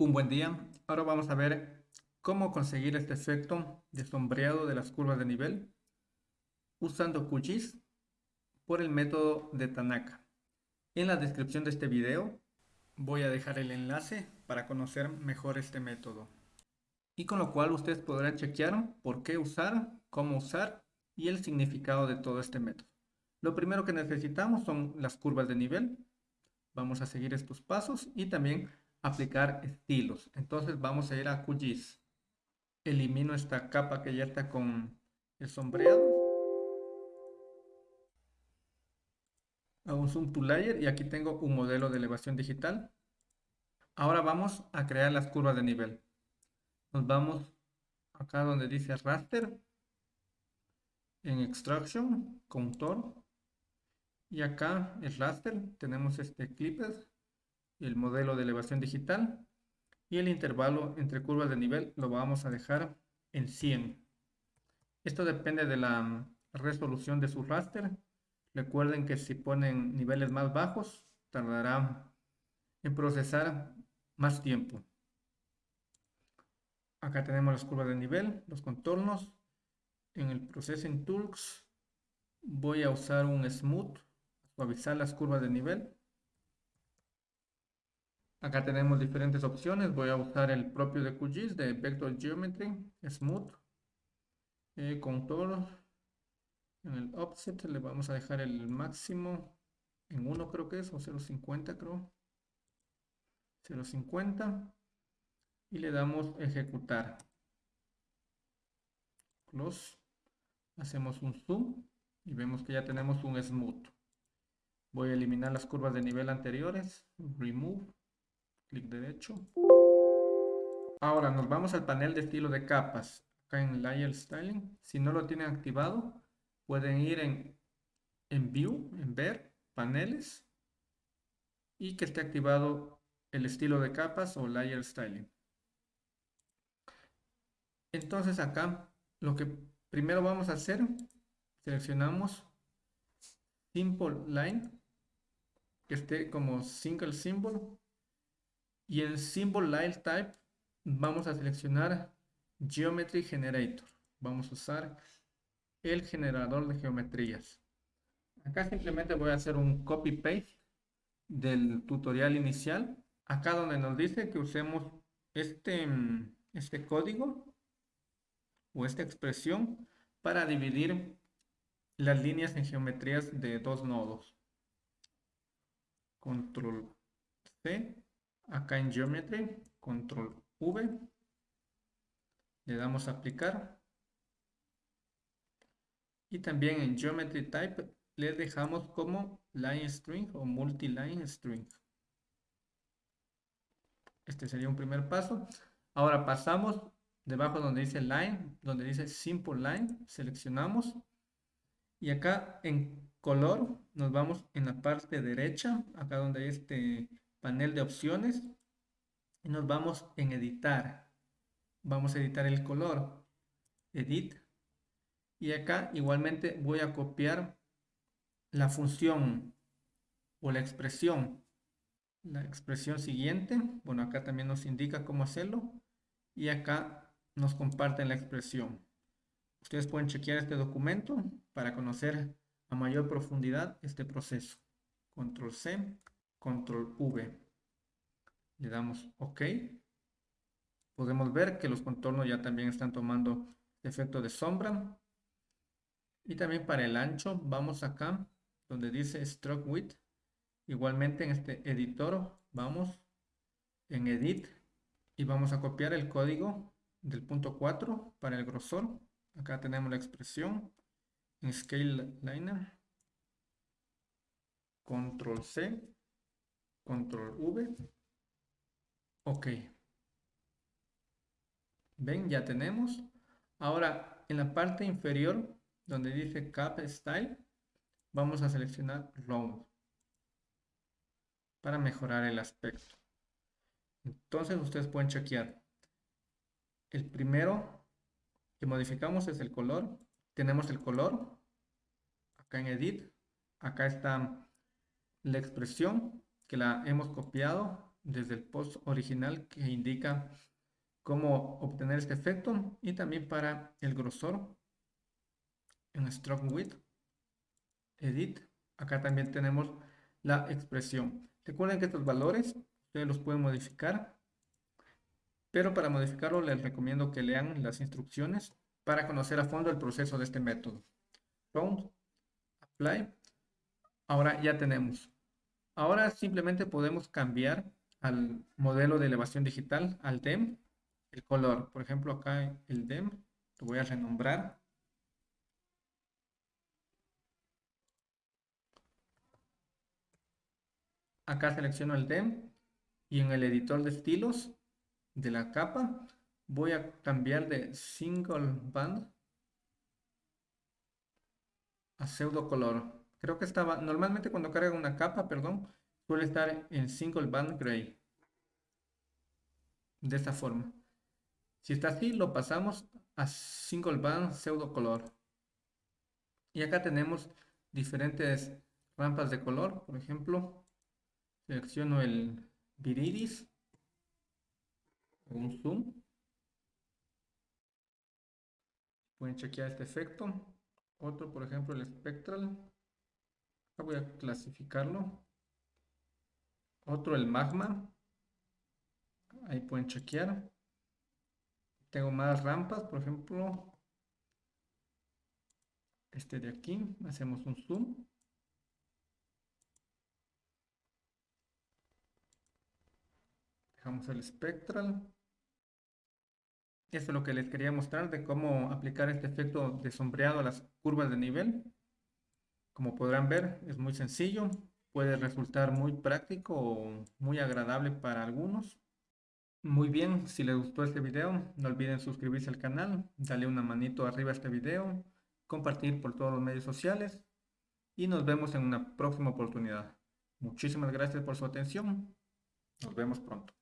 Un buen día. Ahora vamos a ver cómo conseguir este efecto de sombreado de las curvas de nivel usando QGIS por el método de Tanaka. En la descripción de este video voy a dejar el enlace para conocer mejor este método. Y con lo cual ustedes podrán chequear por qué usar, cómo usar y el significado de todo este método. Lo primero que necesitamos son las curvas de nivel. Vamos a seguir estos pasos y también aplicar estilos. Entonces vamos a ir a QGIS. Elimino esta capa que ya está con el sombreado. Hago un zoom to layer y aquí tengo un modelo de elevación digital. Ahora vamos a crear las curvas de nivel. Nos vamos acá donde dice raster. En extraction, contour. Y acá el raster tenemos este clippers el modelo de elevación digital y el intervalo entre curvas de nivel lo vamos a dejar en 100. Esto depende de la resolución de su raster. Recuerden que si ponen niveles más bajos, tardará en procesar más tiempo. Acá tenemos las curvas de nivel, los contornos. En el Processing Tools voy a usar un Smooth, suavizar las curvas de nivel. Acá tenemos diferentes opciones. Voy a usar el propio de QGIS de Vector Geometry, Smooth, eh, Contour. En el offset le vamos a dejar el máximo en 1 creo que es, o 0.50 creo. 0.50 y le damos ejecutar. Close. Hacemos un zoom y vemos que ya tenemos un smooth. Voy a eliminar las curvas de nivel anteriores. Remove clic derecho. Ahora nos vamos al panel de estilo de capas, acá en Layer Styling. Si no lo tienen activado, pueden ir en, en View, en Ver, Paneles, y que esté activado el estilo de capas o Layer Styling. Entonces acá, lo que primero vamos a hacer, seleccionamos Simple Line, que esté como Single Symbol, y en Symbol Line Type vamos a seleccionar Geometry Generator. Vamos a usar el generador de geometrías. Acá simplemente voy a hacer un copy-paste del tutorial inicial. Acá donde nos dice que usemos este, este código o esta expresión para dividir las líneas en geometrías de dos nodos. Control C acá en Geometry, control V, le damos a aplicar y también en Geometry Type le dejamos como Line String o Multi-Line String. Este sería un primer paso. Ahora pasamos debajo donde dice Line, donde dice Simple Line, seleccionamos y acá en color nos vamos en la parte derecha, acá donde hay este panel de opciones y nos vamos en editar. Vamos a editar el color. Edit. Y acá igualmente voy a copiar la función o la expresión. La expresión siguiente. Bueno, acá también nos indica cómo hacerlo. Y acá nos comparten la expresión. Ustedes pueden chequear este documento para conocer a mayor profundidad este proceso. Control C control V. Le damos OK. Podemos ver que los contornos ya también están tomando efecto de sombra. Y también para el ancho, vamos acá donde dice Stroke Width. Igualmente en este editor, vamos en Edit y vamos a copiar el código del punto 4 para el grosor. Acá tenemos la expresión en Scale Liner. Control C control V. Ok. Ven, ya tenemos. Ahora, en la parte inferior, donde dice Cap Style, vamos a seleccionar Round para mejorar el aspecto. Entonces, ustedes pueden chequear. El primero que modificamos es el color. Tenemos el color. Acá en Edit. Acá está la expresión que la hemos copiado desde el post original que indica cómo obtener este efecto y también para el grosor en Stroke Width, Edit. Acá también tenemos la expresión. Recuerden que estos valores ustedes los pueden modificar, pero para modificarlo les recomiendo que lean las instrucciones para conocer a fondo el proceso de este método. Round, Apply. Ahora ya tenemos. Ahora simplemente podemos cambiar al modelo de elevación digital, al DEM, el color. Por ejemplo, acá el DEM, lo voy a renombrar. Acá selecciono el DEM y en el editor de estilos de la capa voy a cambiar de single band a pseudo color. Creo que estaba, normalmente cuando carga una capa, perdón, suele estar en single band gray. De esta forma. Si está así, lo pasamos a single band pseudo color. Y acá tenemos diferentes rampas de color. Por ejemplo, selecciono el viridis, un zoom. Pueden chequear este efecto. Otro, por ejemplo, el spectral. Voy a clasificarlo. Otro, el magma. Ahí pueden chequear. Tengo más rampas, por ejemplo. Este de aquí. Hacemos un zoom. Dejamos el spectral. Esto es lo que les quería mostrar de cómo aplicar este efecto de sombreado a las curvas de nivel. Como podrán ver, es muy sencillo. Puede resultar muy práctico o muy agradable para algunos. Muy bien, si les gustó este video, no olviden suscribirse al canal, darle una manito arriba a este video, compartir por todos los medios sociales y nos vemos en una próxima oportunidad. Muchísimas gracias por su atención. Nos vemos pronto.